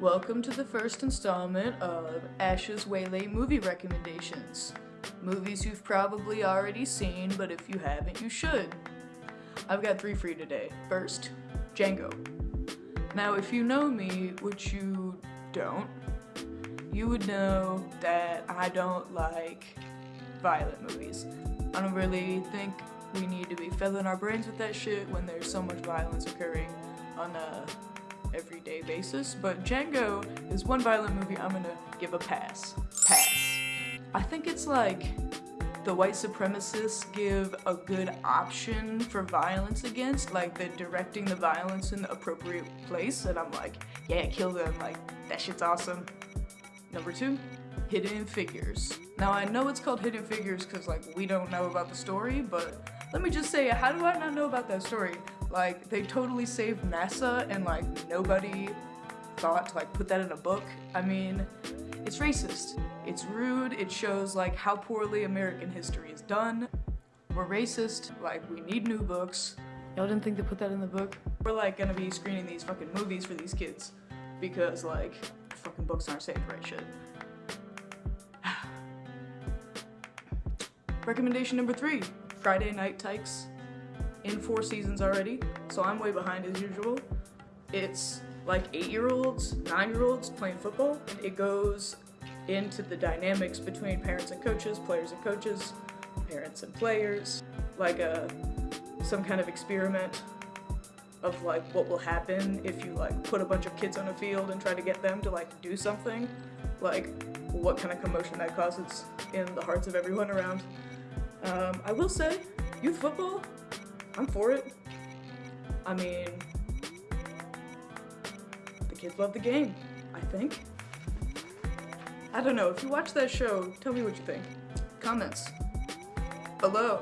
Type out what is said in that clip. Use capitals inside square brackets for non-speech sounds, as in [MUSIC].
Welcome to the first installment of Ash's Waylay movie recommendations. Movies you've probably already seen, but if you haven't, you should. I've got three for you today. First, Django. Now, if you know me, which you don't, you would know that I don't like violent movies. I don't really think we need to be filling our brains with that shit when there's so much violence occurring on a everyday basis, but Django is one violent movie I'm gonna give a pass. Pass. I think it's like the white supremacists give a good option for violence against, like they're directing the violence in the appropriate place, and I'm like, yeah, kill them, like, that shit's awesome. Number two, Hidden Figures. Now I know it's called Hidden Figures because like we don't know about the story, but let me just say, how do I not know about that story? Like, they totally saved NASA and like nobody thought to like put that in a book. I mean, it's racist. It's rude. It shows like how poorly American history is done. We're racist. Like, we need new books. Y'all didn't think to put that in the book? We're like gonna be screening these fucking movies for these kids because like fucking books aren't safe, right shit. [SIGHS] Recommendation number three, Friday Night Tykes. In four seasons already, so I'm way behind as usual. It's like eight-year-olds, nine-year-olds playing football. It goes into the dynamics between parents and coaches, players and coaches, parents and players, like a some kind of experiment of like what will happen if you like put a bunch of kids on a field and try to get them to like do something, like what kind of commotion that causes in the hearts of everyone around. Um, I will say, youth football, I'm for it. I mean, the kids love the game, I think. I don't know, if you watch that show, tell me what you think. Comments below.